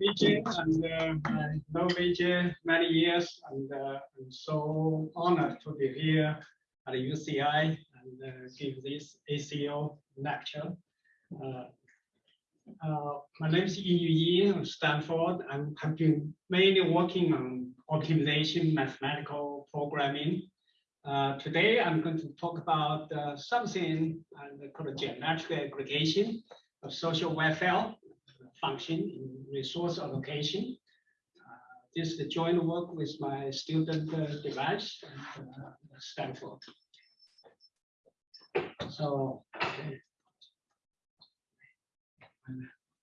Vijay, and uh, I know Vijay many years, and uh, I'm so honored to be here at UCI and uh, give this ACO lecture. Uh, uh, my name is Yinyu Ye of Stanford. I have been mainly working on optimization, mathematical programming. Uh, today, I'm going to talk about something called geometric aggregation of social welfare function in resource allocation. Uh, this is the joint work with my student uh, Devansh at uh, Stanford. So, okay.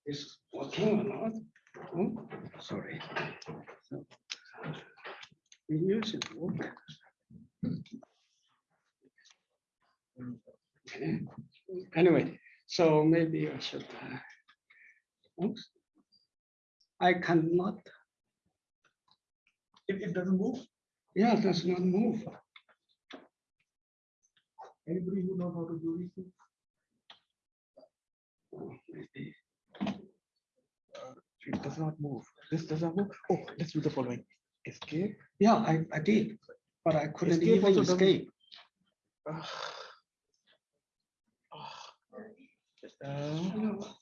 Is working or not? Oh, sorry. So, Video should work. Okay. Anyway, so maybe I should. Uh, oops. I cannot. It, it doesn't move. Yeah, it does not move. Anybody who knows how to do these things? Oh, maybe. It does not move. This does not move. Oh, let's do the following. Escape. Yeah, I, I did, but I couldn't Escape even also doesn't- escape. Uh,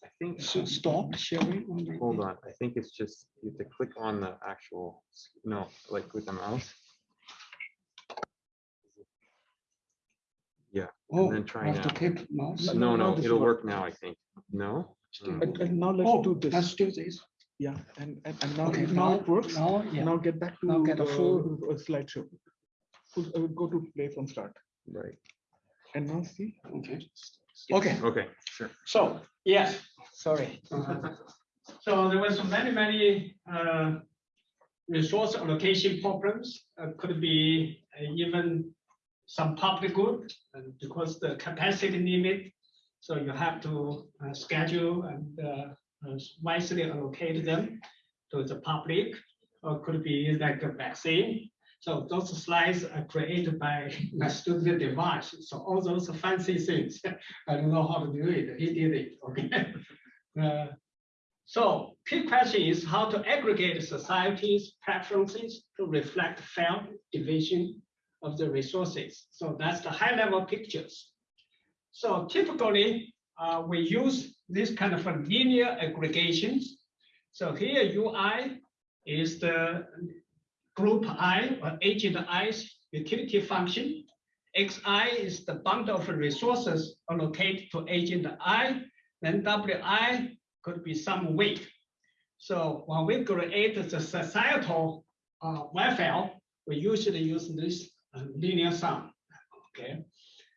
I think, So stop sharing. on the- hold on, I think it's just, you have to click on the actual, no, like with the mouse. Yeah, Oh, then I try have to now. click mouse. No, no, no, no, this it'll one. work now, I think. No? Still- Hmm. And, and now let's Oh, do let's do this. Yeah, and, and, and now, Okay, it- now it works. Now, yeah. Now get back to Now get a the full- uh, slideshow. Full- uh, Go to play from start. Right, And now see. Okay. Okay. okay, sure. So, yes, sorry. So there was many, many uh, resource allocation problems. Uh, Could be uh, even some public good and because the capacity limit. So you have to uh, schedule and uh, uh, wisely allocate them to the public. Or could be like a vaccine. So those slides are created by my student Devansh. So all those fancy things, I don't know how to do it. He did it, okay? Uh, So key question is how to aggregate society's preferences to reflect fair division of the resources. So that's the high level pictures. So typically, uh, we use this kind of linear aggregations. So here UI is the group I or agent I's utility function. Xi is the bundle of resources allocated to agent I. Then Wi could be some weight. So when we create the societal uh, welfare, we usually use this uh, linear sum. Okay,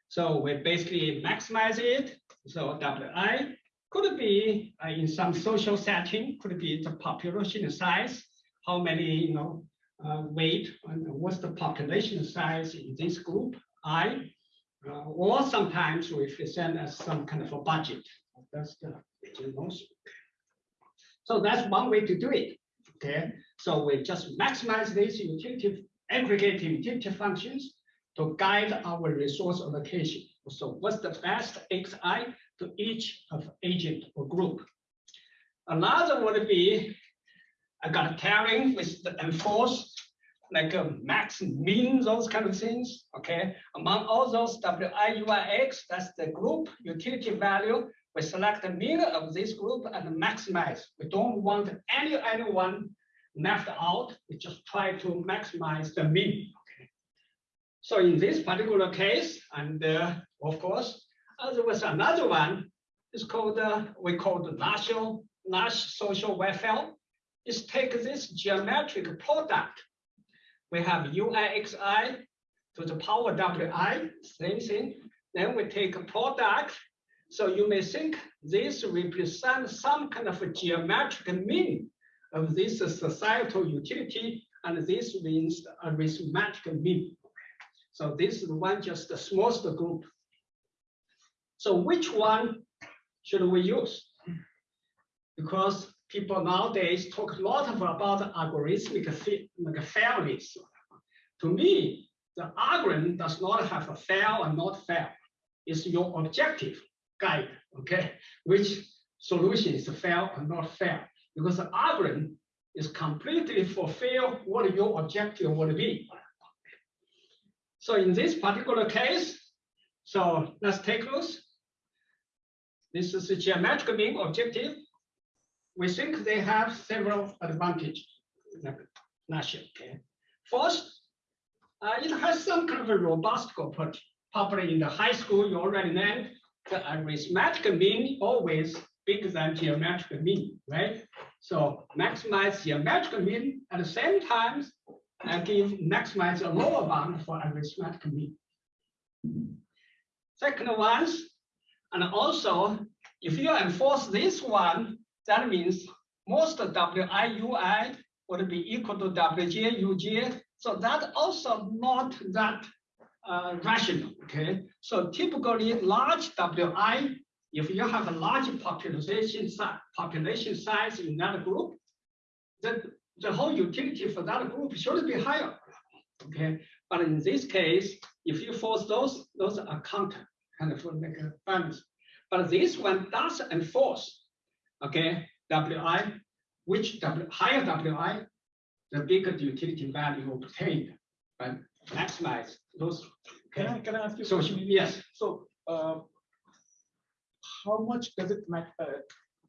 so we basically maximize it. So Wi could be uh, in some social setting, could be the population size, how many you know uh, weight, what's the population size in this group I, uh, or sometimes we present as some kind of a budget. That's the. So that's one way to do it. Okay, so we just maximize these utility aggregated utility functions to guide our resource allocation. So what's the best xi to each of agent or group? Another would be I got pairing with the enforce, like a max, min, those kind of things. Okay, among all those wi, ui, x, that's the group utility value we select the mean of this group and maximize. We don't want any anyone left out. We just try to maximize the mean. Okay. So in this particular case, and uh, of course, uh, there was another one. It's called uh, we call the national Nash social welfare. Is take this geometric product. We have UIXI to the power WI, same thing. Then we take a product so you may think this represents some kind of a geometric mean of this societal utility, and this means a arithmetic mean. So this is one just the smallest group. So which one should we use? Because people nowadays talk a lot of about algorithmic fairness. To me, the algorithm does not have a fair or not fair. It's your objective guide, okay? Which solution is fair or not fair? because the algorithm is completely fulfill what your objective would be. So in this particular case, so let's take a look. This is a geometric mean objective. We think they have several advantages. Not okay. First, uh, it has some kind of a robust property. Probably in the high school, you already learned the arithmetic mean always bigger than geometric mean, right? So maximize geometric mean at the same time and give maximize a lower bound for arithmetic mean. Second ones, and also if you enforce this one, that means most WIUI would be equal to WJ, UJ. So that also not that uh, rational, okay? So typically large WI, if you have a large population size, population size in that group, then the whole utility for that group should be higher, okay? But in this case, if you force those, those are counter, kind of like a balance. But this one does enforce, okay, WI, which W, higher WI, the bigger the utility value obtained, but maximize those. Can I, can I ask you? so question? yes, So, uh, how much does it matter?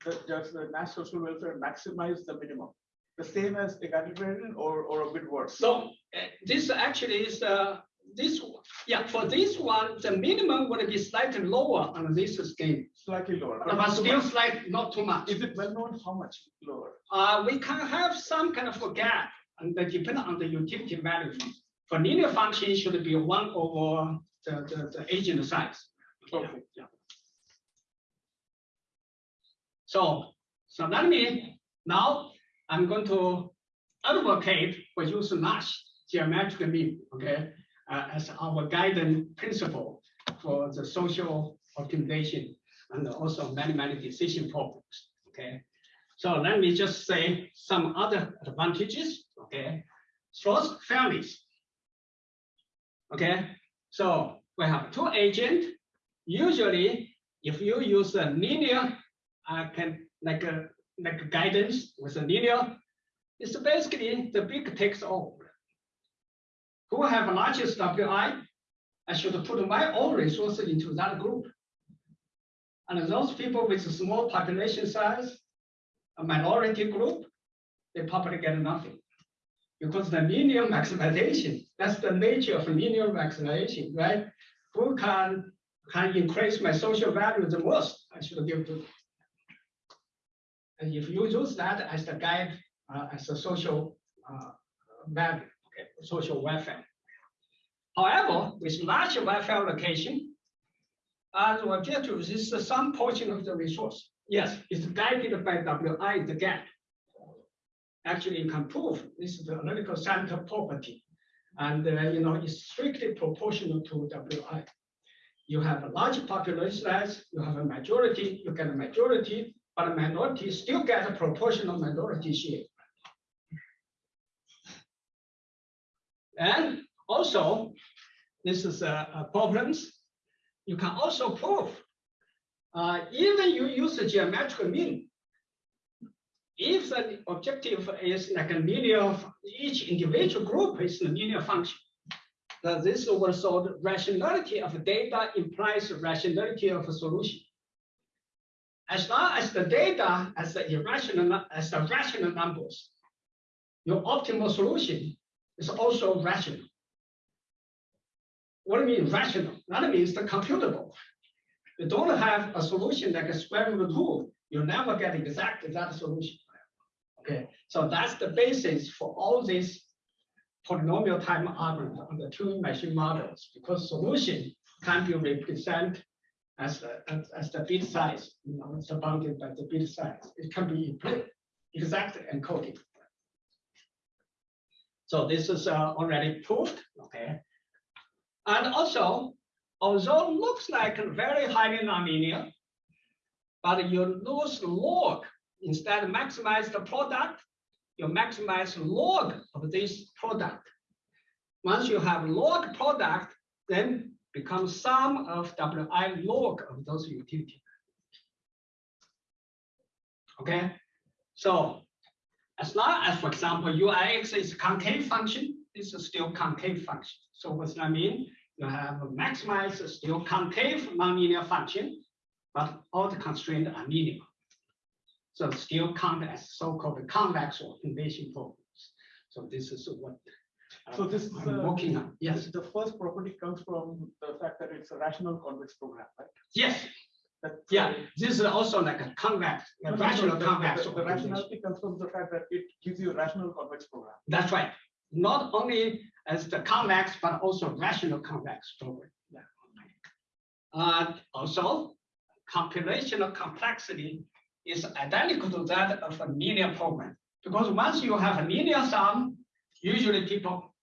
uh, does the Nash social welfare maximize the minimum? The same as egalitarian or, or a bit worse? so uh, this actually is uh, this, yeah, for this one, the minimum would be slightly lower on this scale, Slightly lower. but too still slight, not too much. Is it well known how much lower? Uh, we can have some kind of a gap and that depend on the utility value. For linear function, it should be one over the, the, the agent size. Okay. Yeah. So, so that means now I'm going to advocate for use Nash geometric mean, okay, as our guiding principle for the social optimization and also many, many decision problems, okay? So let me just say some other advantages, okay? First, families. Okay, so we have two agents. Usually, if you use a linear, uh, can like a like a guidance with a linear, it's basically the big takes all. Who have largest WI? I should put my own resources into that group. And those people with a small population size, a minority group, they probably get nothing. Because the linear maximization, that's the nature of linear maximization, right? Who can, can increase my social value the most, I should give to. And if you use that as the guide, uh, as a social uh, value, social welfare. However, with large welfare allocation, uh, the objective is some portion of the resource. Yes, it's guided by WI, the gap. Actually, you can prove this is the analytical center property. And, uh, you know, it's strictly proportional to WI. You have a large population size, you have a majority, you get a majority, but a minority still get a proportional minority share. And also, this is a, a problems. You can also prove, uh, even you use a geometric mean, if the objective is like a linear, each individual group is a linear function. Then this show the rationality of data implies rationality of a solution. As long as the data as the irrational, as the rational numbers, your optimal solution is also rational. What do you mean rational? That means the computable. You don't have a solution like a square root two, you never get exactly that solution. Okay, so that's the basis for all these polynomial time algorithm on the two machine models, because solution can be represented as the, as, as the bit size, you know, it's bounded by the bit size. It can be exact encoding. So this is uh, already proved, okay? And also, although looks like very highly nonlinear, but you lose log instead of maximize the product, you maximize log of this product. Once you have log product, then becomes sum of Wi log of those utility. Okay, So as long as, for example, UIX is concave function, this is still concave function. So what what's that mean? You have a maximized still concave nonlinear function, but all the constraints are linear. So still count as so-called convex or convection problems. So this is what uh, So this is, I'm uh, working on. Yes, The first property comes from the fact that it's a rational convex program, right? yes, That- yeah. This is also like a convex, No, a no, no, rational the- convex. the- The convection. rationality comes from the fact that it gives you a rational convex program. That's right. Not only as the convex, but also rational convex program. Yeah. Uh, also, computational complexity is identical to that of a linear program. Because once you have a linear sum, usually people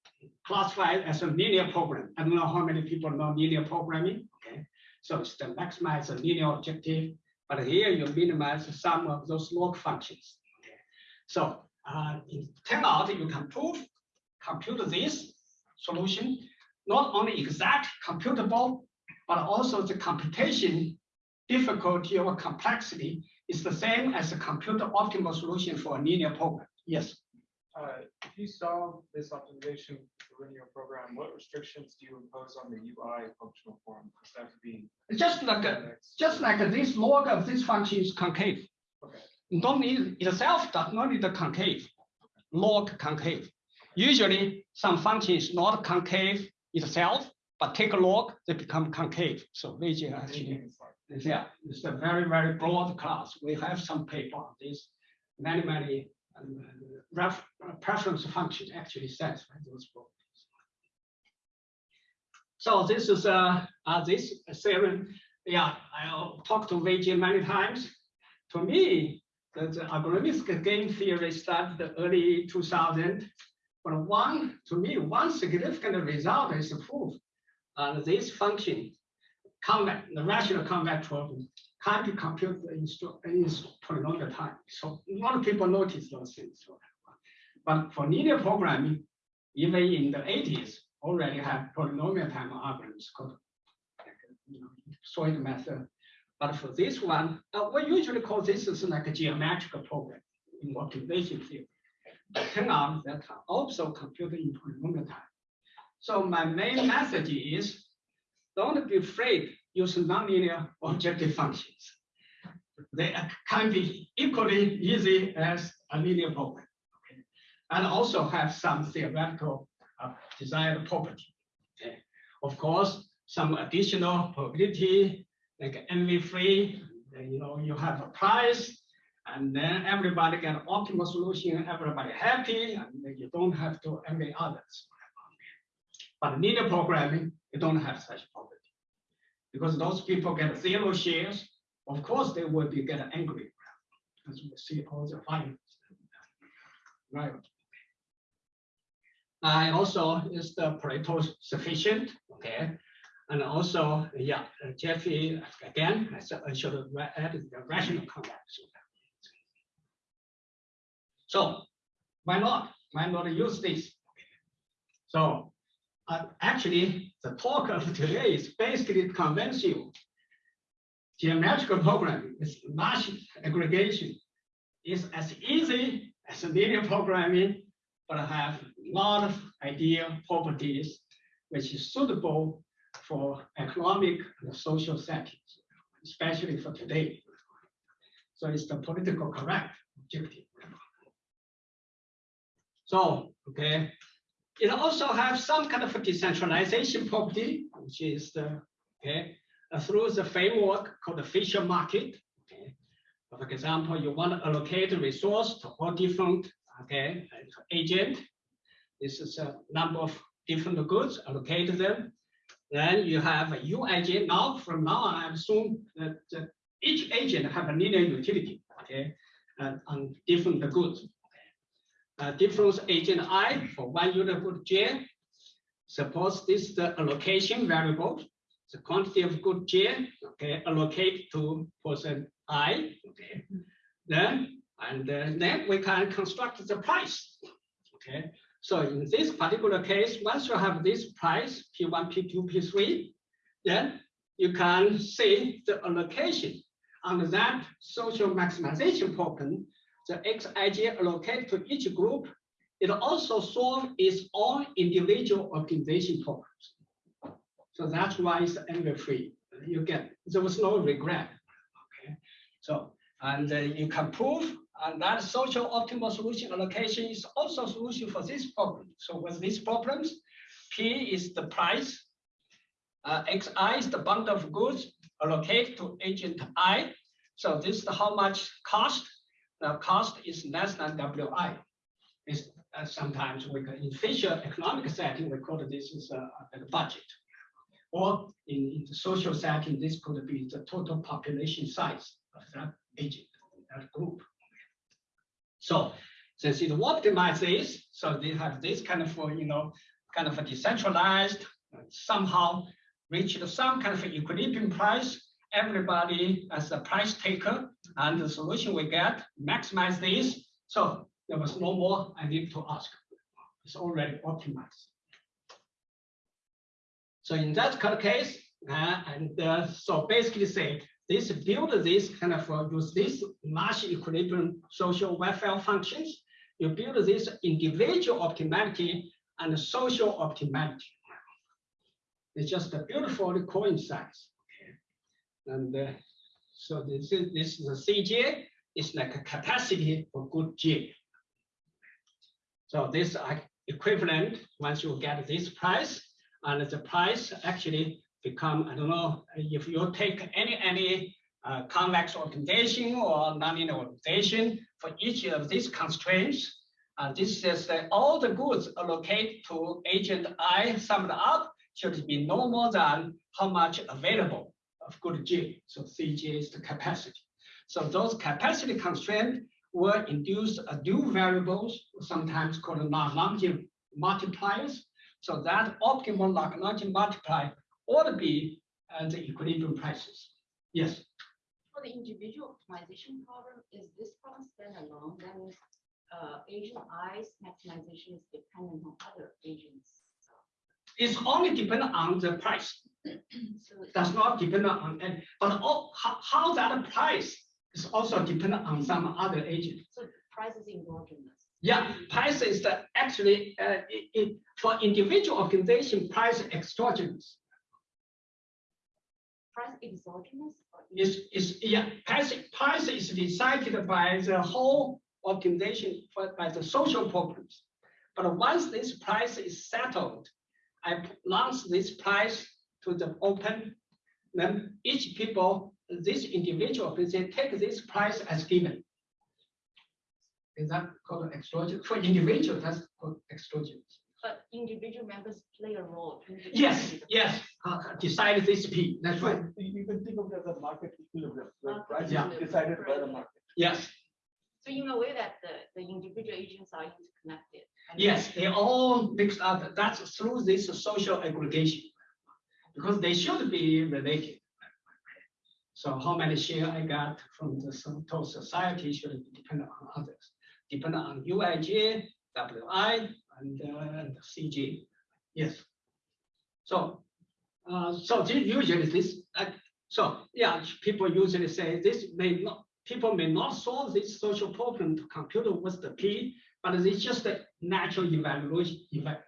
classify it as a linear program. I don't know how many people know linear programming, okay? So it's to maximize the linear objective, but here you minimize some of those log functions. So uh, it turn out you can prove, compute this solution, not only exact computable, but also the computation difficulty or complexity is the same as a computer optimal solution for a linear program. Yes. Uh, if you solve this optimization for linear program, what restrictions do you impose on the UI functional form? Does that to be? Just like a, just like this log of this function is concave. Okay. Don't need itself does not need the concave, log concave. Usually some function is not concave itself, but take a log, they become concave. So Vijay actually is. Yeah, it's a very, very broad class. We have some paper on this. Many, many ref, preference function actually satisfy those properties. So this is uh, uh, this theorem. Yeah, I'll talk to Vijay many times. To me, the, the algorithmic game theory started the early 2000. But one, to me, one significant result is proof. Uh, this function convex, the rational convex problem can be computed in, sto- in polynomial time. So a lot of people notice those things. But for linear programming, even in the 80s, already have polynomial time algorithms called you know, method. But for this one, uh, we usually call this is like a geometrical program in motivation theory. Turn out that also computed in polynomial time. So my main message is don't be afraid using nonlinear objective functions. They can be equally easy as a linear program. okay? And also have some theoretical uh, desired property. okay? Of course, some additional probability, like envy-free, then, you know, you have a price, and then everybody get optimal solution, everybody happy, and you don't have to envy others. But linear programming, you don't have such property. Because those people get zero shares, of course they will be get angry. As we see all the violence. Right. I also is the Pareto sufficient, okay? And also, yeah, Jeffy again, I should- added the rational convex. So why not? Why not use this? So uh, actually, the talk of today is basically you geometrical programming is large aggregation is as easy as linear programming, but I have a lot of ideal properties which is suitable for economic and social settings, especially for today. So it's the political correct objective. So, okay, it also has some kind of decentralization property, which is the, okay, uh, through the framework called the Fisher market. Okay. For example, you want to allocate a resource to all different, okay, agent. This is a number of different goods, allocate them. Then you have a U agent. Now, from now on, I assume that each agent have a linear utility, okay, different goods difference agent i for one unit good j. Suppose this is the allocation variable, the quantity of good j, okay, allocate to person i, okay. Then, and uh, then we can construct the price, okay. So in this particular case, once you have this price, P1, P2, P3, then you can see the allocation under that social maximization problem the xij allocated to each group, it also solve its own individual optimization problems. So that's why it's envy free. You get, there was no regret. Okay, so, and uh, you can prove and that social optimal solution allocation is also solution for this problem. So with these problems, P is the price, uh, Xi is the bundle of goods allocated to agent I. So this is how much cost. The cost is less than Wi. Is uh, sometimes we can in Fisher economic setting we call this is a, a budget. Or in, in the social setting, this could be the total population size of that agent, that group. So since it optimizes, so they have this kind of, uh, you know, kind of a decentralized, uh, somehow reached some kind of equilibrium price. Everybody as a price taker, and the solution we get maximize this. So there was no more I need to ask. It's already optimized. So in that case, uh, and uh, so basically say this build this kind of uh, use this Nash equilibrium social welfare functions. You build this individual optimality and social optimality. It's just a beautiful coincides. And uh, so this is this is a CJ. It's like a capacity for good J. So this equivalent once you get this price, and the price actually become, I don't know, if you take any, any uh, convex organization or nonlinear organization for each of these constraints, uh, this says that all the goods allocated to agent I summed up should be no more than how much available of good J. So Cj is the capacity. So those capacity constraints will induce a new variables, sometimes called Lagrangian multipliers. So that optimal Lagrangian multiplier ought to be uh, the equilibrium prices. Yes, For the individual optimization problem, is this problem standalone? That means uh, agent I's maximization is dependent on other agents. it's only dependent on the price. So Does not depend on, and but all, how, how that price is also dependent on some other agent. so price is endogenous. Yeah, price is the actually uh, it, it, for individual organization, price exogenous. Price exogenous is, is, yeah, price, price is decided by the whole organization, for- by the social problems. But once this price is settled, I launch this price to the open, then each people, this individual, they take this price as given. Is that called extraordinary? For individual, that's called extraordinary. But individual members play a role. in Yes, yes, uh, decide this P, that's right. You you can think of it as a market equilibrium, where Market price Yeah. is decided by the market. Yes, So in a way that the, the individual agents are interconnected. Yes, they all mixed up. That's through this social aggregation. Because they should be related. So how many share I got from the total society should depend on others. Depend on UIJ, WI, and uh, CJ. Yes. So, uh, so usually this, uh, so yeah, people usually say this may not, people may not solve this social problem to compute what's the P, but it's just a natural evaluation, eva-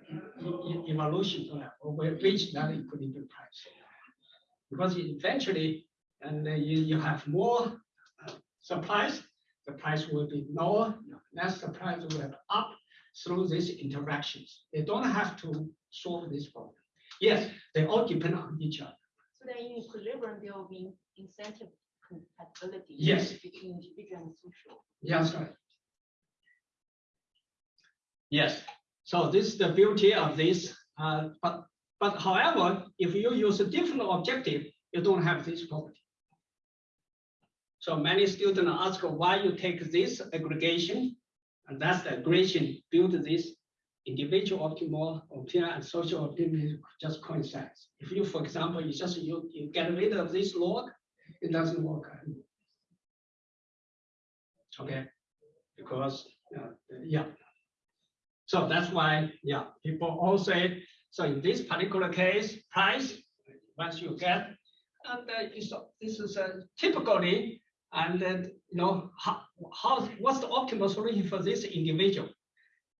evolution, or will reach that equilibrium price. Because eventually, and then you, you have more uh, supplies, the price will be lower, less supplies will have up through these interactions. They don't have to solve this problem. Yes, they all depend on each other. So then in equilibrium, there will be incentive compatibility. Yes. Between individual and social. Yes, right. Yes, so this is the beauty of this, uh, but, but however, if you use a different objective, you don't have this property. So many students ask why you take this aggregation, and that's the aggregation build this individual optimal, optimal and social optimal just coincides. If you, for example, you just, you, you get rid of this log, it doesn't work. Okay, because, uh, yeah. So that's why, yeah, people all say, so in this particular case, price, once you get, and uh, this is uh, typically, And then, you know, how, how, what's the optimal solution for this individual?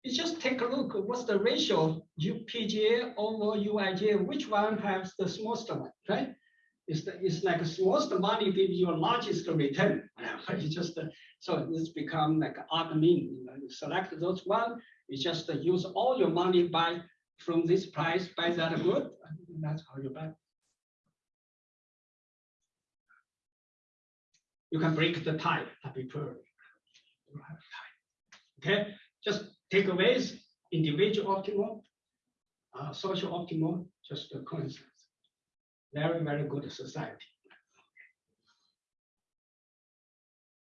You just take a look, what's the ratio, UPGA over UIGA, which one has the smallest one, right? It's, the, it's like smallest money gives you largest return. You just, uh, so it's become like odd mean, you know, you select those one, you just use all your money buy from this price, buy that good, and that's how you buy. You can break the tie, prefer. You. Okay, just take away individual optimal, uh, social optimal, just coincidence. Very, very good society.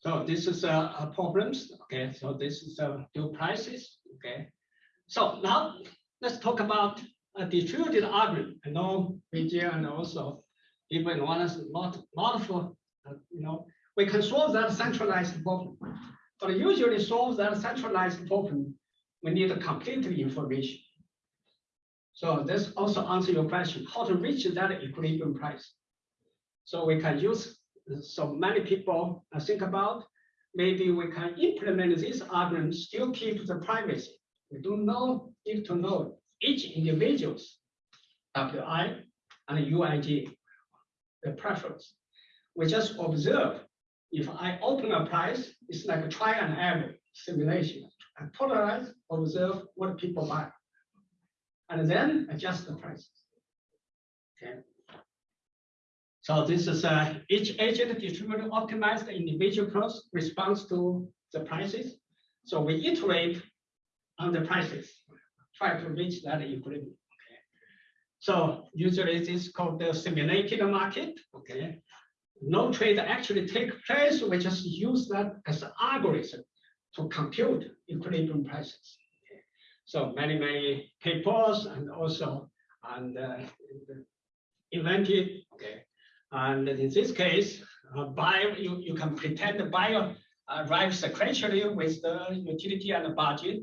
So this is uh, uh, problems. Okay, so this is uh, due prices. Okay, so now let's talk about a distributed algorithm. I know Vijay and also in one is not uh, you know, we can solve that centralized problem. But usually solve that centralized problem, we need a complete information. So this also answer your question, how to reach that equilibrium price. So we can use, so many people uh, think about, maybe we can implement this algorithm, still keep the privacy. We don't know, need to know each individual's WI and UIG, the preference. We just observe if I open a price, it's like a try and error simulation. I polarize, observe what people buy, and then adjust the prices. Okay. So this is uh, each agent distributed optimized the individual cross response to the prices. So we iterate on the prices, try to reach that equilibrium. Okay. So usually this is called the simulated market. Okay no trade actually take place, we just use that as an algorithm to compute equilibrium prices. Okay. So many, many papers and also and uh, invented, okay. And in this case, uh, buyer, you, you can pretend the buyer arrives sequentially with the utility and the budget.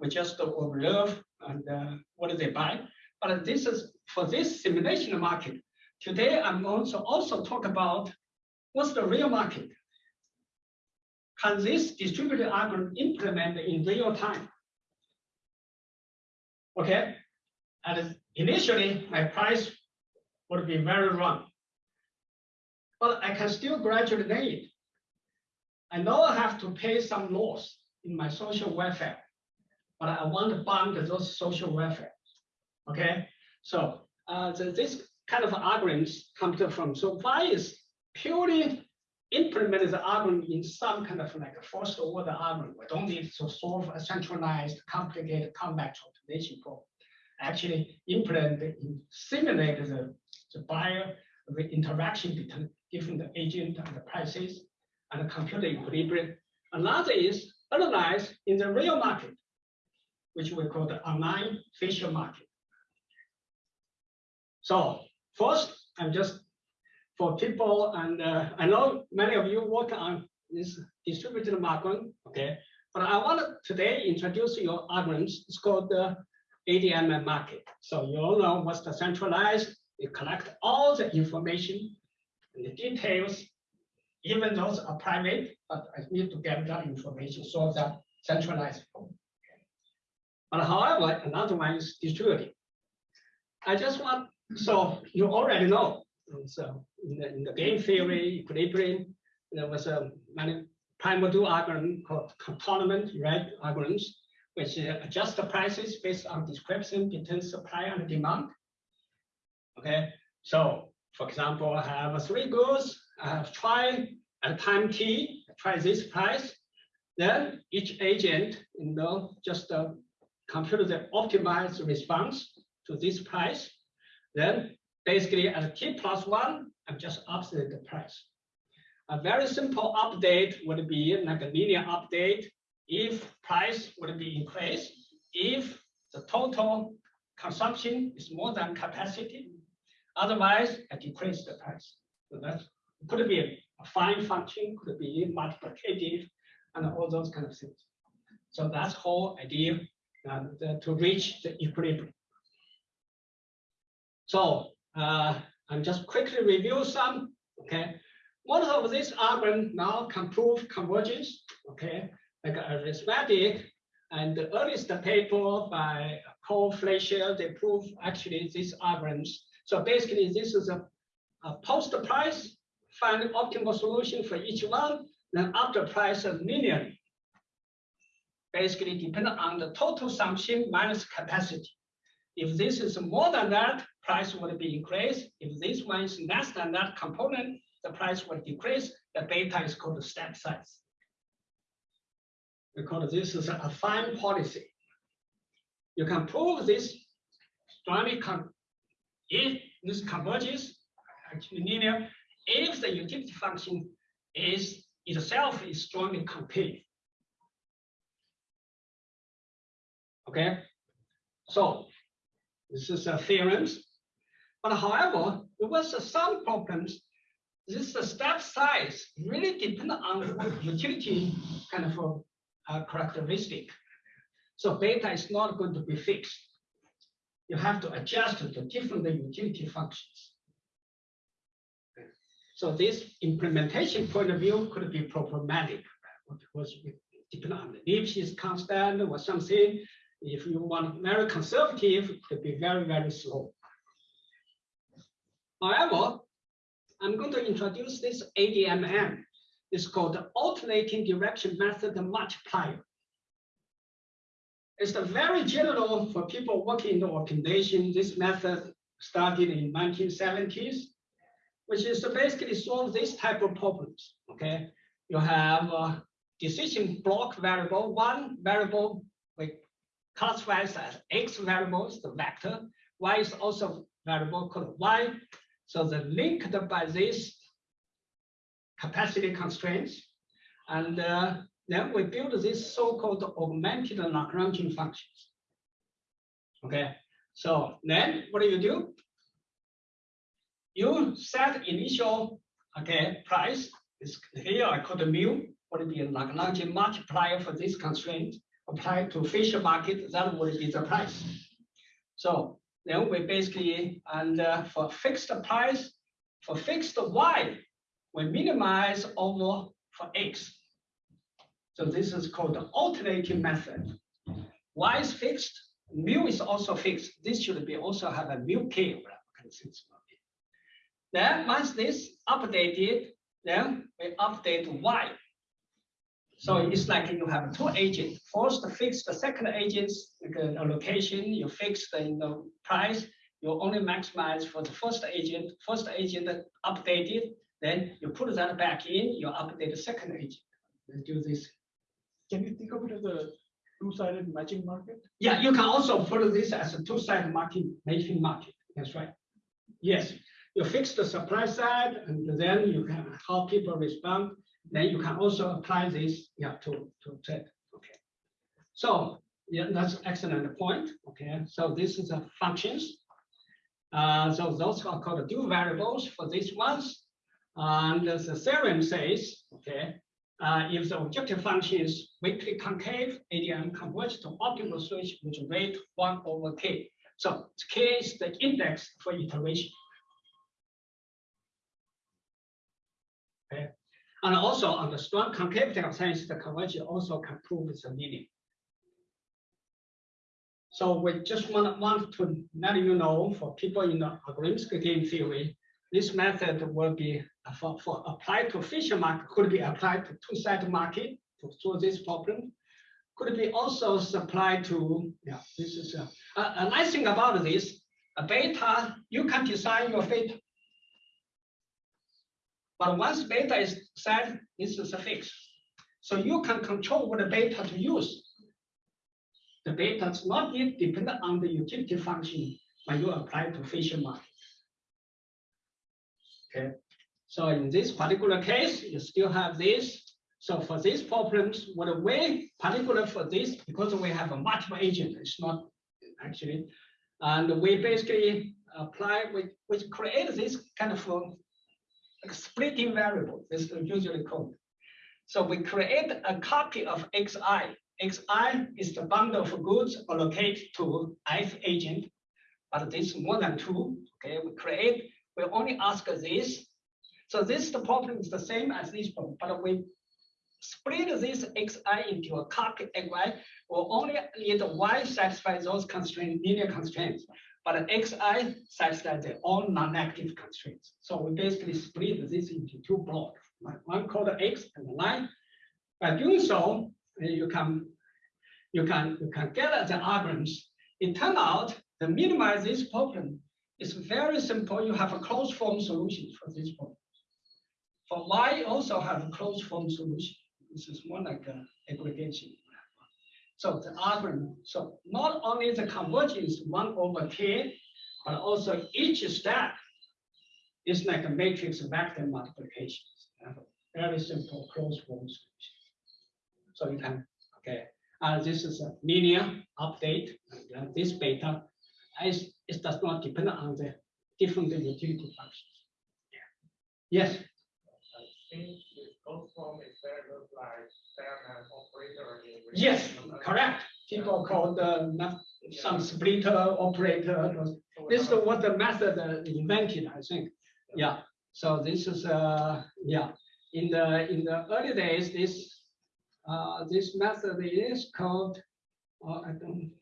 We just observe and uh, what they buy. But this is for this simulation market. Today, I'm also also talk about what's the real market. Can this distributed algorithm implement in real time? Okay, and initially my price would be very wrong, but I can still gain it. I know I have to pay some loss in my social welfare, but I want to fund those social welfare. Okay, so uh, the, this kind of algorithms come from. So why is purely implement the algorithm in some kind of like a first order algorithm. We don't need to solve a centralized, complicated, complex optimization problem. Actually, implement, in, simulate the, the buyer, the interaction between different agent and the prices and the equilibrium. Another is analyze in the real market, which we call the online Fisher market. So first, I'm just for people, and uh, I know many of you work on this distributed market, okay? But I want to today introduce your algorithms. It's called the ADM market. So you all know what's the centralized, you collect all the information the details, even those are private, but I need to get that information, so that centralized. But however, another one is distributed. I just want, so you already know so in the, in the game theory equilibrium, there was a many primordial algorithm called tâtonnement right algorithms, which uh, adjust the prices based on description between supply and demand. Okay, so for example, I have three goods, I have tried at time t, try this price, then each agent, you know, just uh, compute the optimized response to this price. Then basically at t plus one, I'm just opposite the price. A very simple update would be like a linear update if price would be increased, if the total consumption is more than capacity. Otherwise, I decrease the price. So that could be a fine function, could be multiplicative, and all those kind of things. So that's whole idea to reach the equilibrium. So uh, I'm just quickly review some. Okay, Most of this algorithm now can prove convergence, okay, like arithmetic. And the earliest paper by Cole Fleischer, they prove actually these algorithms. So basically, this is a, a post price, find optimal solution for each one, then after price linearly. Basically, depend on the total sumption minus capacity. If this is more than that, price would be increased. If this one is less than that component, the price will decrease. The beta is called step size. Because this is a fine policy. You can prove this strongly if this converges linear, if the utility function is itself is strongly concave. Okay, so this is a theorems. But however, there was some problems. This step size really depend on utility kind of uh, characteristic. So beta is not going to be fixed. You have to adjust to the different utility functions. So this implementation point of view could be problematic because it depends on the Lipschitz constant or something. If you want very conservative, it could be very, very slow. However, I'm going to introduce this ADMM. It's called the alternating direction method multiplier. It's very general for people working in the organization. This method started in 1970s, which is to basically solve this type of problems. Okay, you have a decision block variable, one variable we classify as x variables, the vector. Y is also variable called y. So the linked by this capacity constraints. And uh, then we build this so-called augmented Lagrangian functions. Okay, so then what do you do? You set initial okay price. Is here I call the mu would be a Lagrangian multiplier for this constraint applied to Fisher market. That would be the price. So then we basically and uh, for fixed price for fixed y we minimize over for x. So this is called the alternating method. Y is fixed, mu is also fixed. This should be also have a mu k. Then once this updated, then we update y. So it's like you have two agents. First, fix the second agent's allocation. Uh, you fix the you know, price. You only maximize for the first agent. First agent updated. Then you put that back in. You update the second agent. You do this. Can you think of it as a two-sided matching market? Yeah, you can also put this as a two-sided market matching market. That's right. Yes, you fix the supply side, and then you can how people respond. Then you can also apply this yeah, to, to trade. Okay. So yeah, that's excellent point. Okay. So this is a functions. Uh, so those are called dual variables for these ones. And the theorem says, okay, uh, if the objective function is weakly concave, ADM converges to optimal solution with rate 1 over k. So k is the index for iteration. Okay. And also on the strong concavity of science, the convergence also can prove its meaning. So we just want, want to let you know for people in the algorithmic game theory, this method will be uh, for, for applied to Fisher market, could be applied to two-sided market to solve this problem. Could be also applied to, yeah, this is a, a, a nice thing about this, a beta, you can design your beta. But once beta is set, this is a fix. So you can control what beta to use. The beta does not yet depend on the utility function when you apply to Fisher market. Okay, so in this particular case, you still have this. So for these problems, what a way particular for this, because we have a multiple agent, it's not actually, and we basically apply, we, we create this kind of splitting variable. This is usually called. So we create a copy of xi. xi is the bundle of goods allocated to ith agent, but this is more than two. Okay, we create. We only ask this. So this, the problem is the same as this problem, but we split this xi into a copy xy, will only let y satisfy those constraints, linear constraints. But xi satisfies their own non-negative constraints. So we basically split this into two blocks, one called x and y. By doing so, you can you can you can get at the arguments. It turned out to minimize this problem is very simple. You have a closed form solution for this problem. For y, also have a closed form solution. This is more like a aggregation. So the algorithm, so not only the convergence one over k, but also each step is like a matrix vector multiplication. Very simple closed form solution. So you can, okay, uh, this is a linear update, and uh, this beta, is, it does not depend on the different utility functions. Yes, yes, correct. People call the, some splitter operator, This is what the method uh, invented, I think. Yeah, so this is, uh, yeah, in the, in the early days, this, uh, this method is called, uh, I don't,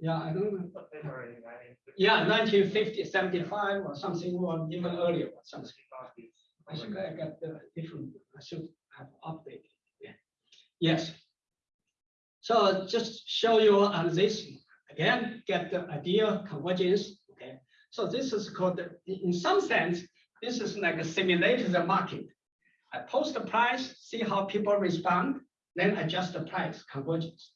yeah, I don't know. a paper in 1950. Yeah, 1950, 75 or something, or even earlier or something. I think I got the different, I should have updated, yeah. Yes. So just show you on this, again, get the idea convergence, okay? So this is called, the- in some sense, this is like a the market. I post the price, see how people respond, then adjust the price convergence.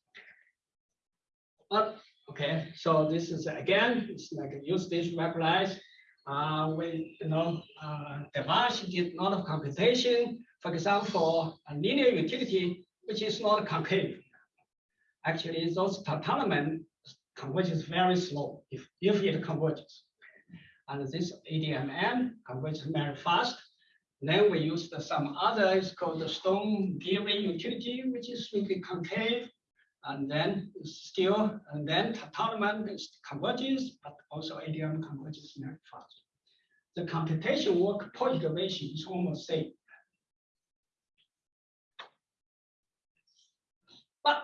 But, okay, so this is again, it's like use this replies. Uh, we, you know, uh, Devansh did a lot of computation, for example, a linear utility, which is not concave. Actually, those tâtonnement converges very slow if, if it converges. And this ADMM converges very fast. Then we used some other, it's called the Stone-Geary utility, which is really concave. And then still, and then tâtonnement converges, but also ADM converges very fast. The computation work per iteration is almost same. But,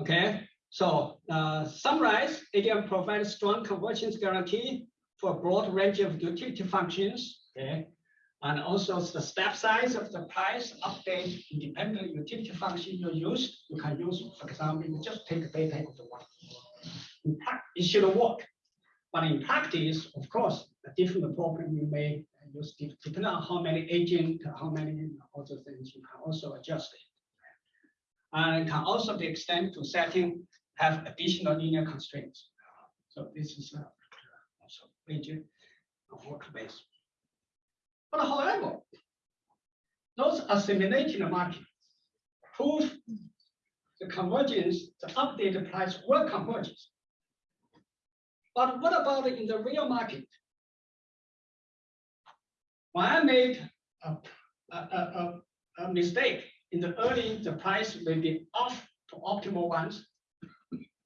okay, so uh, summarize, ADM provides strong convergence guarantee for a broad range of utility functions, okay? And also the step size of the price update independent utility function you use, you can use, for example, you just take beta equal to one. In it should work. But in practice, of course, a different problem you may use, depending on how many agent, how many other things, you can also adjust it. And it can also be extended to setting, have additional linear constraints. So this is uh, also major workbase. But however, those assimilating market prove the convergence, the updated price will converge. But what about in the real market? When I made a, a, a, a, mistake in the early, the price may be off to optimal ones.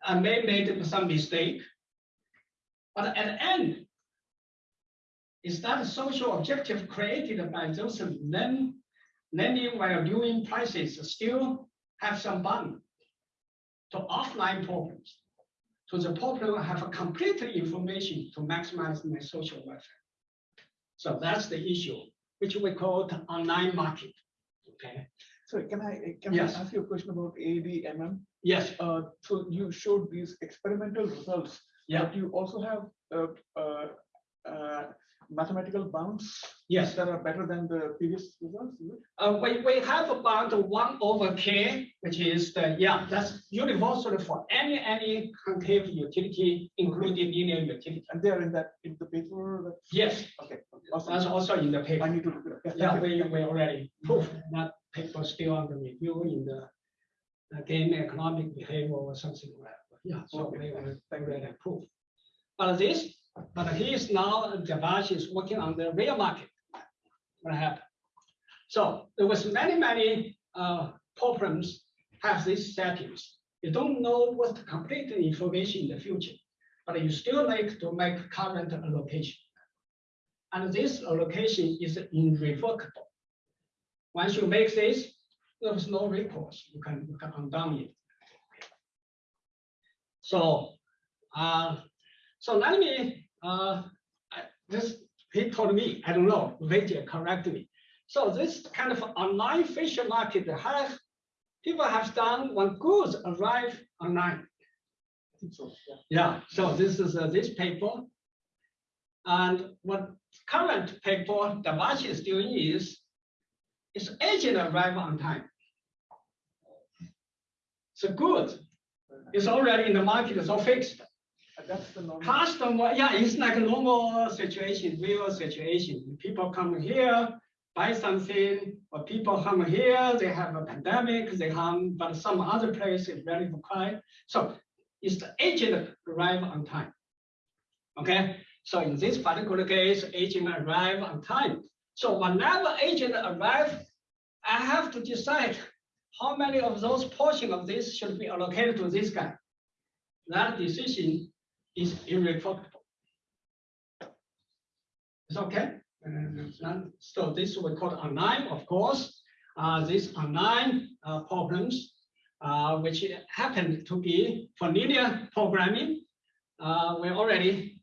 I may made some mistake. But at the end, is that a social objective created by those then lending while doing prices still have some bound to offline problems? To the problem have a complete information to maximize my social welfare. So that's the issue, which we call the online market. Okay, So can I, can I ask you a question about ADMM? yes, Uh, so you showed these experimental results. Yeah. But you also have, uh, uh, uh, mathematical bounds yes. that are better than the previous results. Uh, we, we have about one over k, which is the, yeah, that's universal for any, any concave utility, including linear utility. And they are in that, in the paper, Yes, okay. that's Awesome. also in the I paper. need to look it up. Yeah, we, we already proved that paper still under review in the uh, game economic behavior or something like that. Yeah, so Okay, we you. already approved. But this, but he is now, Devansh is working on the real market. What happened? So there was many, many uh, problems have these settings. You don't know what complete information in the future, but you still need to make current allocation. And this allocation is irrevocable. Once you make this, there's no recourse. You can, you can undo it. So, uh, so let me, uh, this, he told me, I don't know, Vijay correct me. So this kind of online Fisher market has, people have done when goods arrive online. I think so, yeah. Yeah, so this is uh, this paper. And what current paper Devansh is doing is, is agent arrive on time. So good, it's already in the market, it's all fixed. That's the normal. Customer, yeah, it's like a normal situation, real situation. People come here, buy something, or people come here, they have a pandemic, they come, but some other place is very quiet. So it's the agent arrive on time. Okay, so in this particular case, agent arrive on time. So whenever agent arrive, I have to decide how many of those portion of this should be allocated to this guy. That decision is irrevocable. It's okay. Uh, So this we call online, of course. Uh, These online uh, problems, uh, which happen to be for linear programming. uh, We already,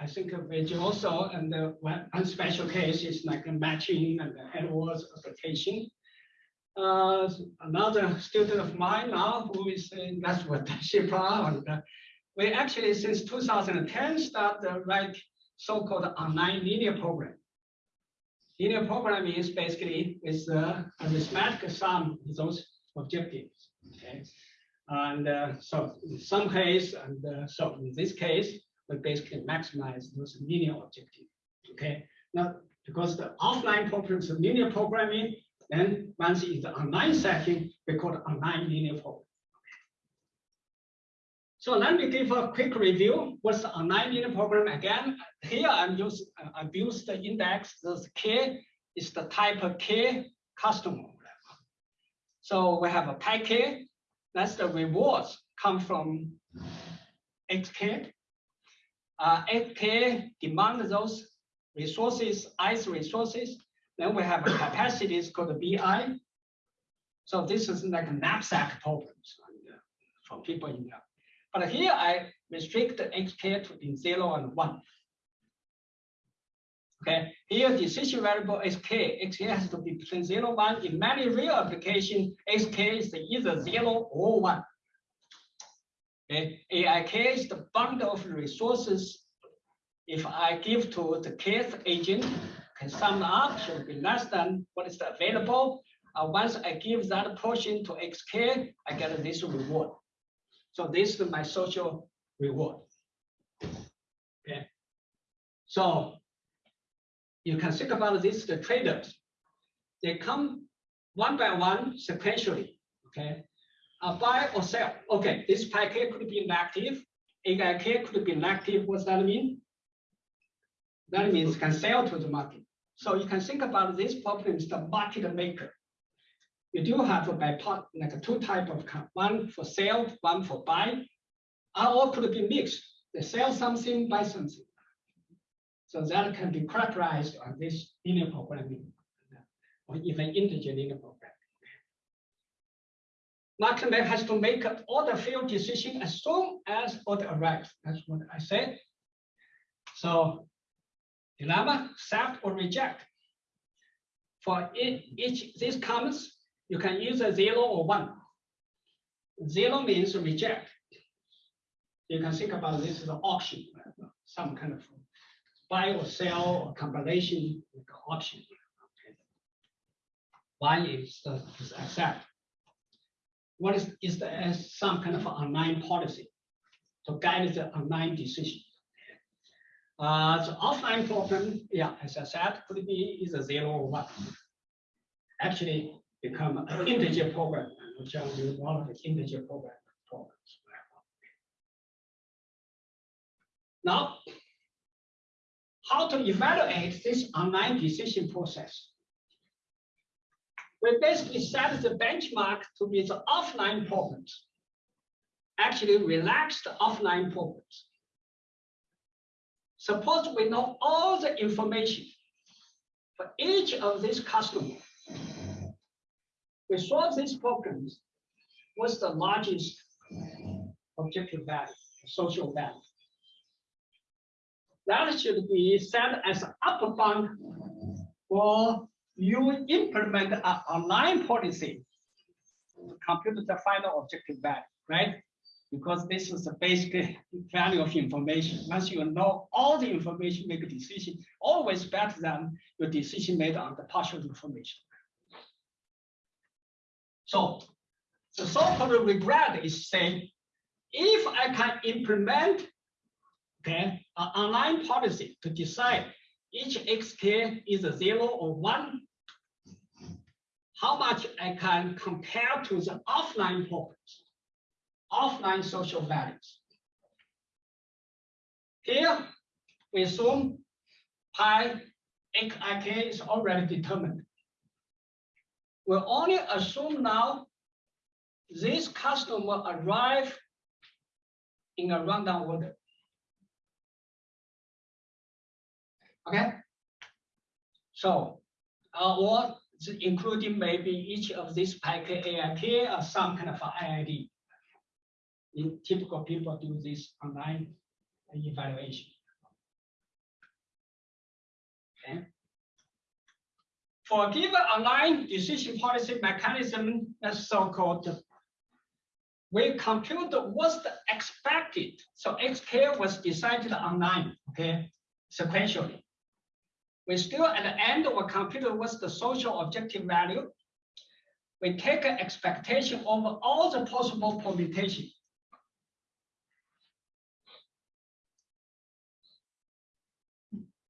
I- think it also, and the one one special case is like matching and AdWords application. Uh, Another student of mine now who is in, that's what Shipra and uh, we actually, since 2010, start the right so-called online linear program. Linear programming is basically is uh, a arithmetic sum of those objectives. Okay, and uh, so in some case, and uh, so in this case, we basically maximize those linear objectives. Okay, now because the offline programs are linear programming, then once it's the online setting, we call it online linear program. So let me give a quick review. What's the linear program again? Here I'm use I use the index. This K is the type of K customer. So we have a K. That's the rewards come from XK. Uh, XK demand those resources, ICE resources. Then we have capacities called BI. So this is like a knapsack uh, for people in there. But here I restrict xk to in zero and one. Okay, here decision variable is k. xk has to be between zero and one. In many real application, xk is either zero or one. Okay, aik is the bundle of resources. If I give to the kth agent, can sum up should be less than what is available. Uh, once I give that portion to xk, I get this reward. So this is my social reward. Okay. So you can think about this, the traders. They come one by one sequentially. Okay. Buy or sell. Okay, this packet could be inactive. AIK could be inactive. What's that mean? That means can sell to the market. So you can think about this problem is the market maker you do have a bipart, like two type of one for sale, one for buy. All could be mixed. They sell something, buy something. So that can be characterized on this linear programming, or even integer linear programming. Market maker has to make all the field decision as soon as order arrives. That's what I said. So dilemma, accept or reject. For each, each these comments, you can use a zero or one. Zero means reject. You can think about this as an option, some kind of buy or sell or combination with option. Okay. One is the is accept. What is is the some kind of online policy to guide the online decision. Uh, the offline problem, yeah, as I said, could be is a zero or one. Actually, become an integer program, which are one of the integer program programs. Now, how to evaluate this online decision process? We basically set the benchmark to be the offline problems. Actually, relax the offline problems. suppose we know all the information for each of these customers. We solve these problems. What's the largest objective value, social value? That should be set as upper bound for you implement an online policy. Compute the final objective value, right? Because this is the basic value of information. Once you know all the information, make a decision, always better than your decision made on the partial information. So the so-called regret is saying, if I can implement okay, an online policy to decide each xk is a zero or one, how much I can compare to the offline problems, offline social values. Here, we assume pi xik is already determined. We only assume now this customer arrive in a random order. Okay? So, uh, or including maybe each of these PIK AIK or some kind of IID. In typical people do this online evaluation. Okay. For a given online decision policy mechanism, that's so-called, we compute what's expected. So XK was decided online, okay, sequentially. We still at the end of a computer, what's the social objective value? We take an expectation over all the possible permutation.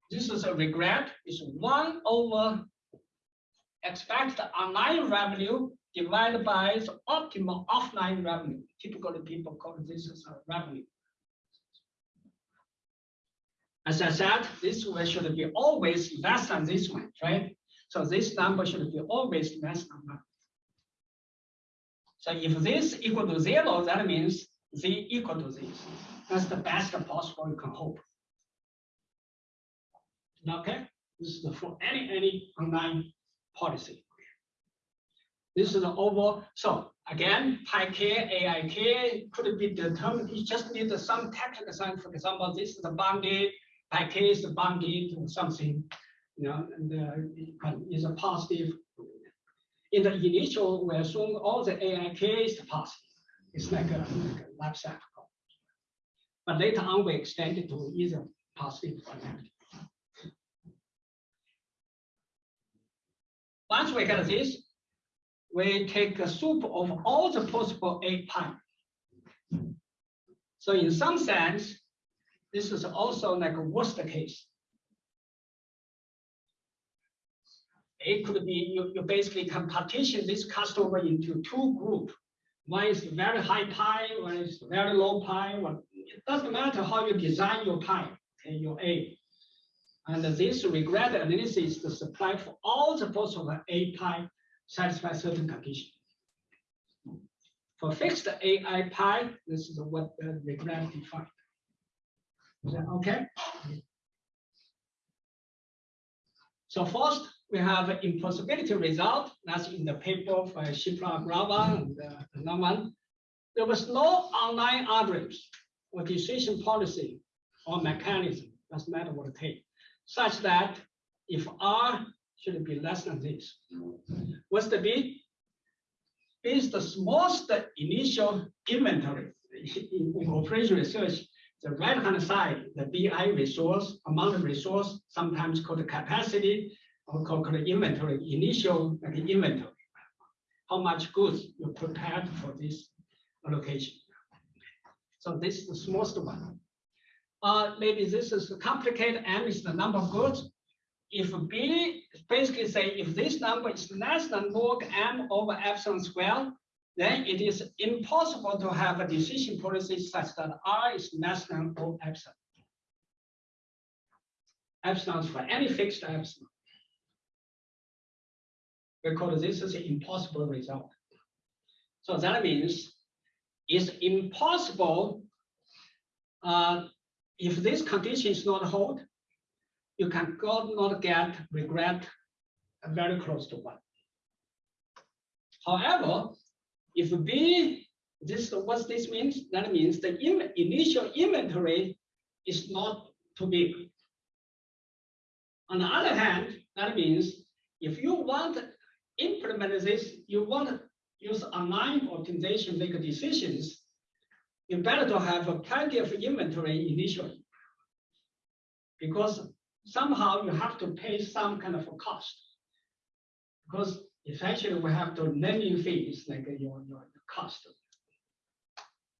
This is a regret, is one over expected online revenue divided by the optimal offline revenue. Typically, people call this as a revenue. As I said, this one should be always less than this one, right? So this number should be always less than that. So if this equal to zero, that means z equal to this. That's the best possible you can hope. Okay, this is for any any online policy. This is the overall. So again, pi k, aik could be determined. You just need some technical sign. For example, this is the bounded by case bounded to something, you know, and uh, is a positive. In the initial, we assume all the AIK is positive. It's like a, like a life cycle. But later on, we extend it to either positive or negative. Once we get this, we take a soup of all the possible A pi. So in some sense, this is also like a worst case. It could be you, you basically can partition this customer into two groups. One is very high pi, one is very low pi. One, it doesn't matter how you design your pi, okay, your A. And this regret analysis to supply for all the possible A pi satisfy certain condition. For fixed AI pi, this is what the regret defined. Is that okay? So first, we have impossibility result. That's in the paper by Shipra Agrawal and uh, one. There was no online algorithms or decision policy or mechanism, doesn't matter what it takes, such that if R should be less than this. What's the B? B is the smallest initial inventory in, operation research the right hand side, the BI resource, amount of resource, sometimes called capacity or called inventory, initial like inventory. How much goods you prepared for this allocation. So this is the smallest one. Uh, maybe this is complicated. M is the number of goods. If B basically say if this number is less than log M over epsilon square, then it is impossible to have a decision policy such that R is less than O epsilon. Epsilon for any fixed epsilon. Because this is an impossible result. So that means it's impossible uh, if this condition is not hold, you can not get regret very close to one. However, if B, this, what this means, that means the in- initial inventory is not too big. On the other hand, that means if you want to implement this, you want to use online optimization, make decisions, you better to have a plenty of inventory initially. Because somehow you have to pay some kind of a cost. Because essentially we have to lending fees like your, your cost.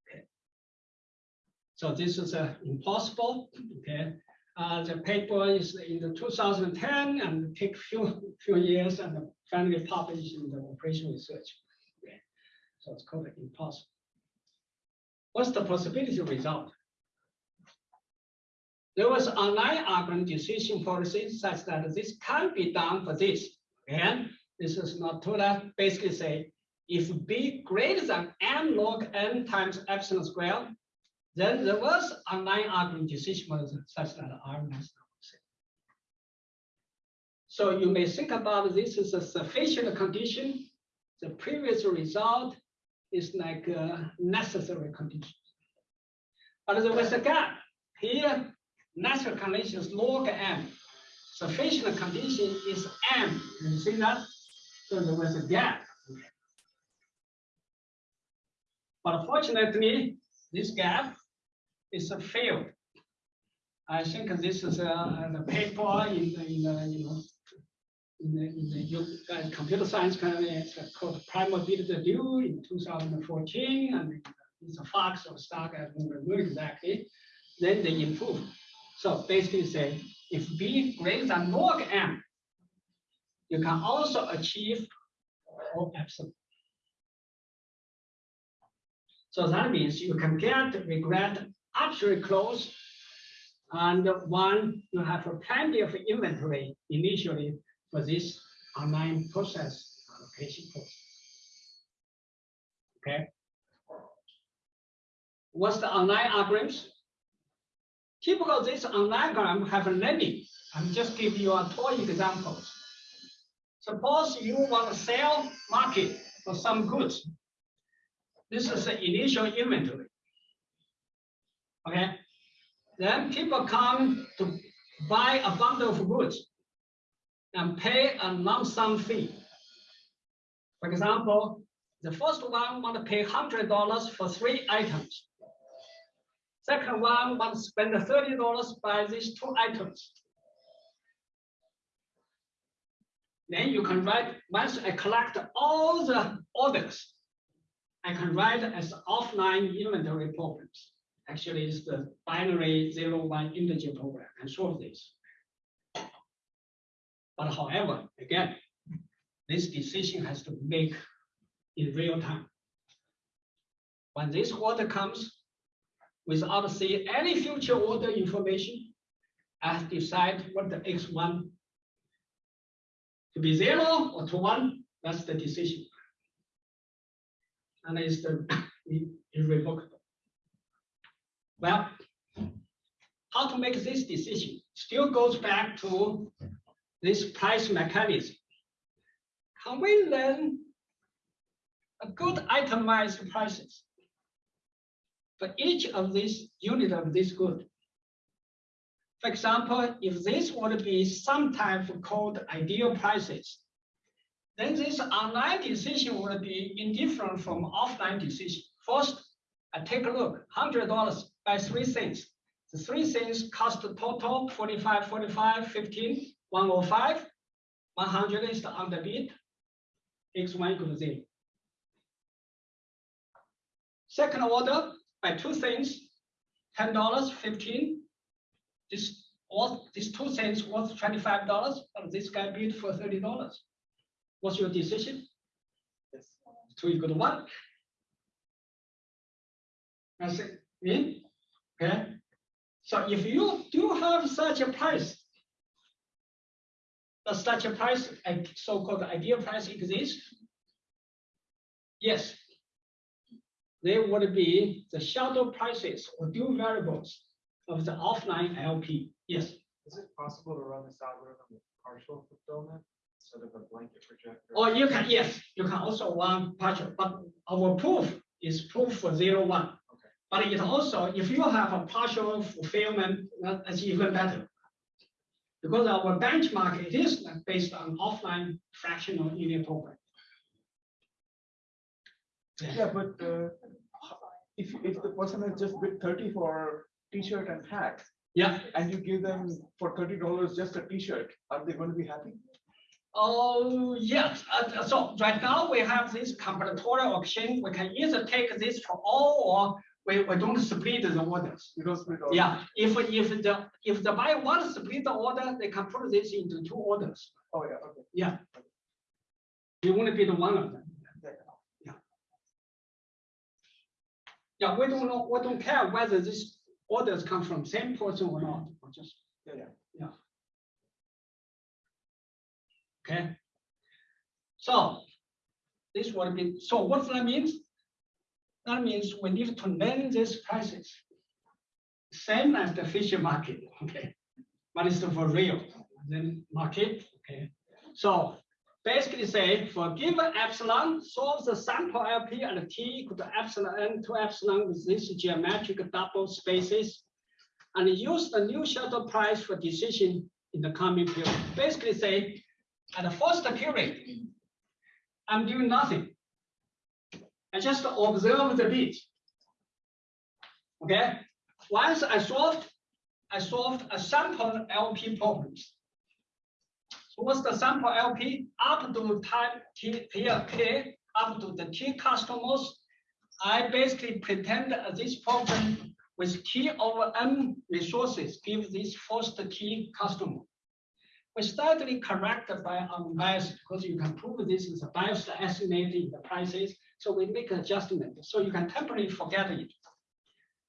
Okay. So this is uh, impossible, okay? Uh, the paper is in the 2010 and take few, few years and finally published in the operation research. Okay. So it's called impossible. What's the possibility result? There was online argument decision policies such that this can be done for this. And this is not to that basically say if b greater than m log n times epsilon square, then there was online argument decision policy such that r one. So you may think about this as a sufficient condition. The previous result is like a necessary condition. But there was a gap. Here, natural condition is log m. Sufficient condition is m. You see that? So there was a gap. But fortunately, this gap is a failed. I think this is a, the paper in the, in the, you know, in the, in the uh, computer science kind of it's called Primordial Due in 2014, and it's a FOCS or STOC, I don't remember exactly. Then they improve. So basically say, if B greater than log M, you can also achieve O epsilon. So that means you can get regret absolutely close. And one, you have plenty of inventory initially for this online process allocation process. Okay. What's the online algorithms? Typical this online algorithm have a lending. I'm just give you a toy examples. Suppose you want to sell market for some goods. This is the initial inventory. Okay. Then people come to buy a bundle of goods and pay a lump sum fee. For example, the first one want to pay hundred dollars for three items. Second one want to spend thirty dollars by these two items. Then you can write, once I collect all the orders, I can write as offline inventory programs. Actually, it's the binary zero one integer program and solve this. But however, again, this decision has to make in real time. When this order comes, without seeing any future order information, I decide what the X1 to be zero or to one, that's the decision. And it's the irrevocable. Well, how to make this decision still goes back to this price mechanism. Can we learn a good itemized prices for each of these unit of this good? For example, if this would be sometimes called ideal prices, then this online decision will be indifferent from offline decision. First, I take a look, hundred dollars by three things. The three things cost total 45, 45, 15, 105. 100 is the underbid. X1 equal to zero. Second order, by two things, $10, 15, this all these two cents worth twenty-five dollars, but this guy bid for thirty dollars. What's your decision? Yes. Two equal to one. That's it. Okay. So if you do have such a price, does such a price, a so-called ideal price exist? Yes. There would be the shadow prices or dual variables of the offline LP. Yes. Is it possible to run this algorithm with partial fulfillment instead of a blanket projector? Or you can, yes, you can also run partial, but our proof is proof for zero one. Okay. But it also, if you have a partial fulfillment, that's even better. Because our benchmark, it is based on offline fractional linear program. Yeah, but uh, if, if the person has just bid thirty for t-shirt and hat, Yeah, and you give them for thirty dollars just a t-shirt, are they going to be happy? oh, yes, Uh, so right now we have this combinatorial auction, we can either take this for all, or we, we don't split the orders. You don't split all. Yeah, if, if the, if the buyer wants to split the order, they can put this into two orders. Oh, yeah, okay. Yeah. You want to be the one of them. Yeah. Yeah, we don't know, we don't care whether these orders come from same person or not, or just, Yeah, yeah. yeah. Okay. So this would be, so what that means? That means we need to name these prices. Same as the Fisher market, okay? But it's for real, then market, okay? So basically say for given epsilon, solve the sample LP and T equal to epsilon n to epsilon with this geometric double spaces. And use the new shadow price for decision in the coming period. Basically say, at the first period, I'm doing nothing. I just observe the bit. Okay, once I solved, I solved a sample LP problems. So what's the sample LP? Up to time T here K, up to the T customers. I basically pretend this problem with T over N resources give this first T customer. We slightly corrected by unbiased because you can prove this is a biased estimate in the prices. So we make adjustment. So you can temporarily forget it.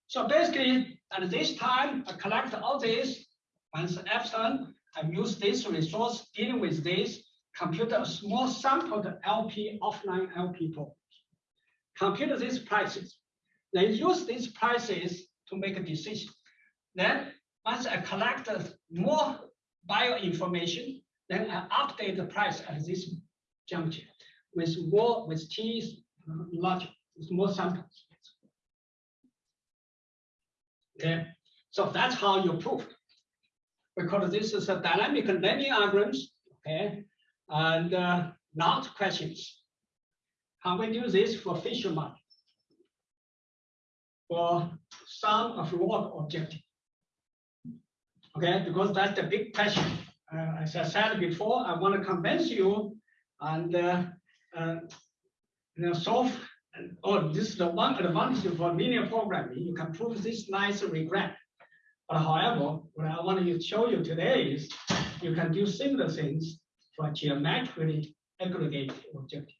So basically, at this time, I collect all this. Once epsilon, I use this resource dealing with this, compute a small sample of LP offline LP problems. Compute these prices. Then use these prices to make a decision. Then once I collect more bio information, then I update the price at this juncture with more with T with more samples. Okay, so that's how you prove. Because this is a dynamic learning algorithms, okay, and uh, not questions. Can we do this for Fisher market? For some of reward objective. Okay, because that's the big question. Uh, as I said before, I want to convince you and uh, uh, you know, solve. And, oh, this is the one advantage for uh, linear programming. You can prove this nice regret. But however, what I want to show you today is you can do similar things for geometrically aggregate objective.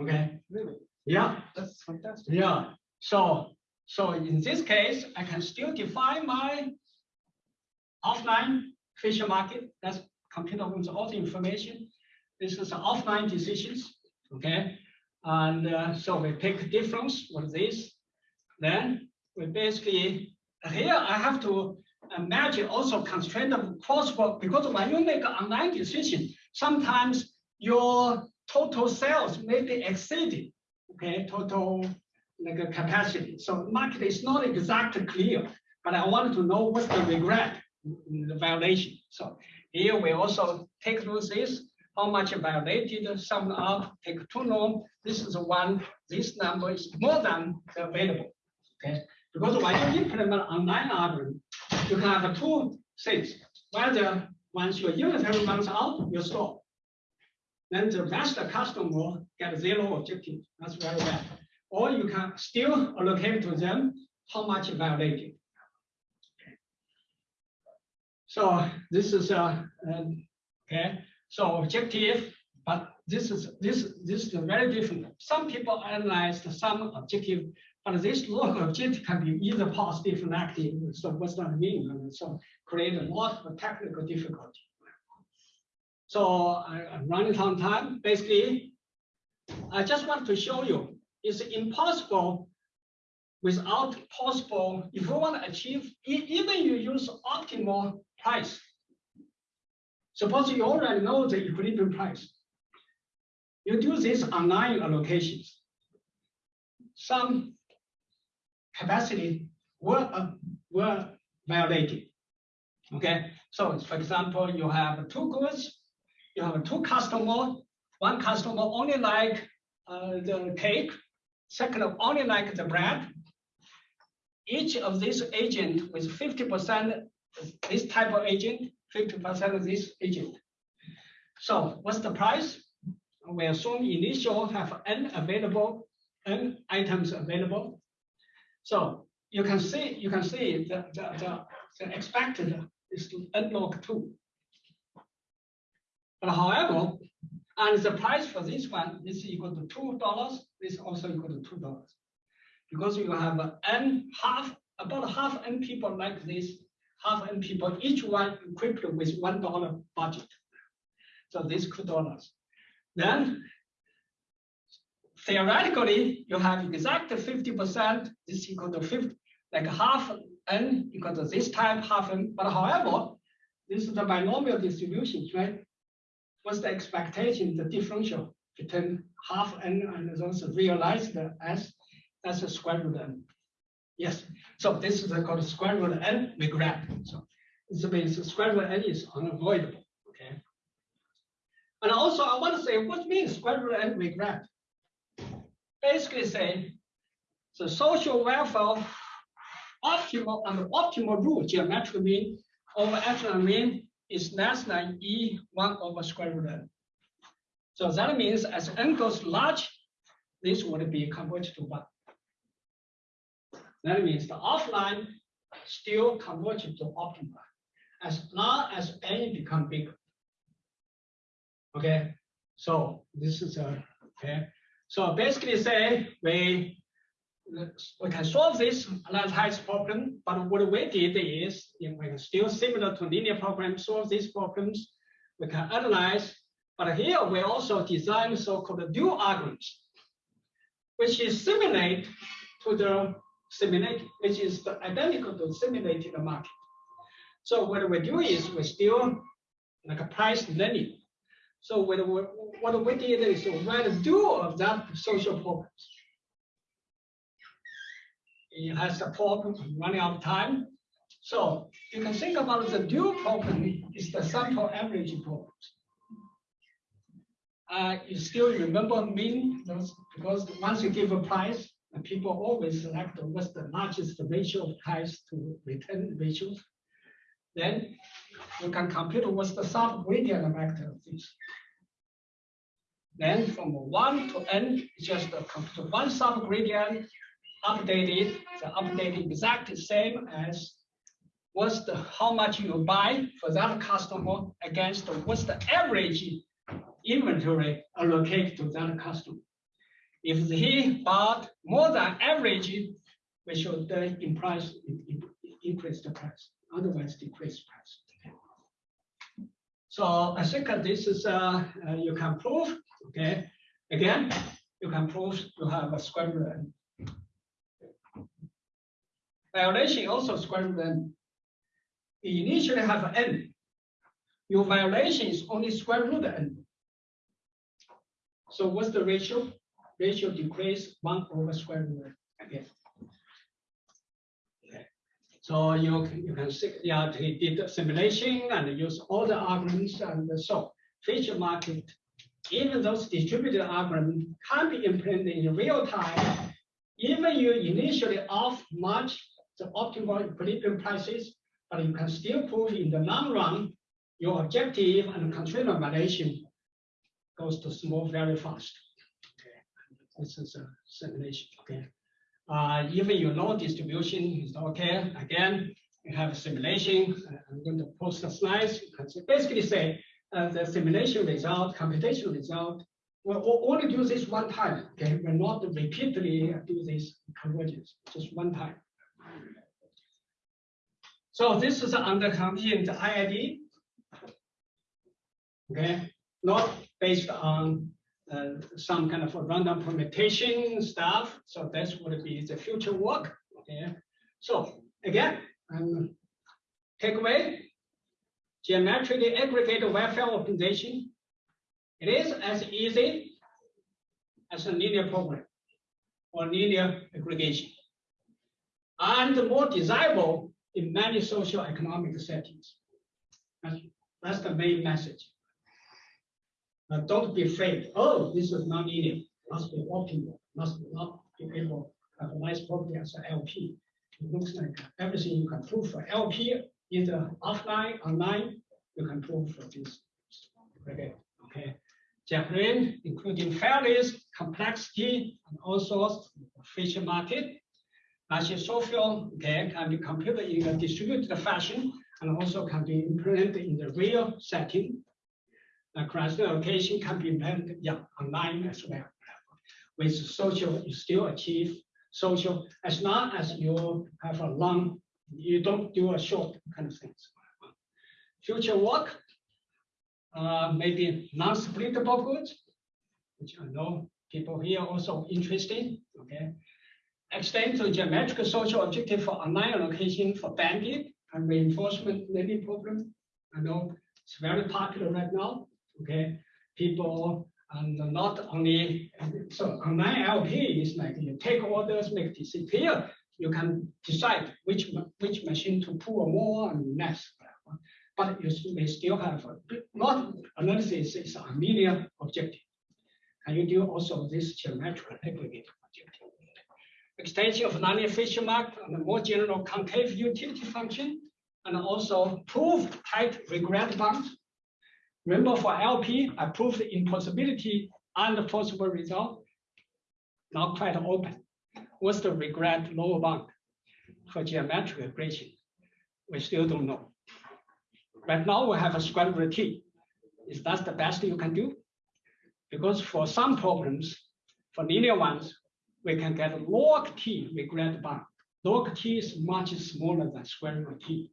Okay. Really? Yeah. That's fantastic. Yeah, so, so in this case, I can still define my offline Fisher market, that's computer owns all the information. This is offline decisions, okay? And uh, so we pick difference, with this? Then we basically, here I have to imagine also constraint of crosswalk, because when you make an online decision, sometimes your total sales may be exceeded, okay, total like capacity. So market is not exactly clear, but I want to know what's the regret, the violation. So here we also take through this, how much violated, sum up, take two norm. This is one, this number is more than the available. Okay, because when you implement online algorithm, you can have two things. Whether once your unitary runs out, you stop. Then the rest of the customer get zero objective. That's very bad or you can still allocate to them how much violated. So this is a, okay, so objective, but this is, this, this is very different. Some people analyze some objective, but this log objective can be either positive or negative. So what's that mean? And so create a lot of technical difficulty. So I, I'm running on time. Basically, I just want to show you it's impossible without possible, if you want to achieve, even you use optimal price. Suppose you already know the equilibrium price. You do this online allocations. Some capacity were, uh, were violated. Okay, so for example, you have two goods, you have two customer, one customer only like uh, the cake, second only like the bread. Each of these agent with fifty percent, this type of agent, fifty percent of this agent. So what's the price? We assume initial have n available, n items available. So you can see, you can see the, the, the, the expected is to n log two. But however, and the price for this one is equal to two dollars, this also equal to two dollars. Because you have n half, about half n people like this, half n people, each one equipped with one dollar budget. So this two dollars. Then theoretically, you have exact fifty percent, this equal to fifty, like half n equal to this type, half n, but however, this is the binomial distribution, right? What's the expectation, the differential between half n and those realized as, as a square root n? Yes, so this is called square root n regret. So this means square root n is unavoidable, okay? And also I want to say, what means square root n regret? Basically say, the social welfare optimal and optimal rule geometric mean over epsilon mean is less than e one over square root n. So that means as n goes large, this would be converted to one. That means the offline still converges to optimal as long as n become bigger. Okay, so this is a okay. So basically say we we can solve this analyzed problem, but what we did is, if we can still similar to linear program, solve these problems, we can analyze, but here we also design so-called dual algorithms, which is similar to the simulate, which is identical to simulated market. So what we do is we still like a price learning. So what we, what we did is write a dual of that social problems it has a problem running out of time. So you can think about the dual problem is the sample average problem. Uh, you still remember mean because once you give a price, and people always select what's the largest ratio of price to return ratio. Then you can compute what's the sub gradient vector of this. Then from one to n, just compute one sub gradient updated, the updated exactly same as what's the how much you buy for that customer against what's the average inventory allocated to that customer. If he bought more than average, we should uh, in price in- in- increase the price, otherwise decrease price. So I think this is uh, uh, you can prove, okay? Again, you can prove you have a square root. Violation also square root. You initially have n. Your violation is only square root n. So what's the ratio? Ratio decrease one over square root. Okay. So you, can- you can see, yeah, he did simulation and use all the arguments and so Fisher market. Even those distributed algorithms can be implemented in real time. Even you initially off much the optimal equilibrium prices, but you can still prove in the long run, your objective and constraint violation goes to small very fast. This is a simulation, okay? Uh, even you know distribution is okay, again, you have a simulation, Uh, I'm going to post the slides, you can basically say, uh, the simulation result, computation result, we'll only do this one time, okay? We're not repeatedly do this convergence, just one time. So this is under contingent IID. Okay, not based on some kind of random permutation stuff. So that's what be the future work. Okay. So again, um, takeaway, geometrically aggregate welfare optimization. It is as easy as a linear program or linear aggregation. And more desirable in many social economic settings. That's, that's the main message. Uh, don't be afraid. Oh, this is not linear. Must be optimal. Must not be able have a nice property as an LP. It looks like everything you can prove for LP, either offline, online, you can prove for this. Okay, okay. Japan, including fairness, complexity, and also Fisher market. Actually, social okay, can be computed in a distributed fashion and also can be implemented in the real setting. The cluster allocation can be implemented yeah, online as well. With social, you still achieve social as long as you have a long, you don't do a short kind of things. Future work, uh, maybe non-splittable goods, which I know people here also interested. Okay, extend to geometric social objective for online allocation for bandit and reinforcement learning program. I know it's very popular right now. Okay, people and not only so online LP is like you take orders, make disappear. You can decide which which machine to pull more and less. But you may still have not analysis is a linear objective. And you do also this geometric aggregate objective? Extension of Fisher mark and more general concave utility function, and also prove tight regret bounds. Remember for LP, I proved the impossibility and the possible result. Now quite open. What's the regret lower bound for geometric regression? We still don't know. Right now we have a square root t. Is that the best you can do? Because for some problems, for linear ones, we can get log t regret bound. Log t is much smaller than square root t.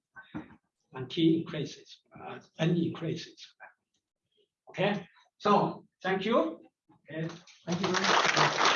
And t increases, uh, n increases. Okay, so thank you. Okay. Thank you very much.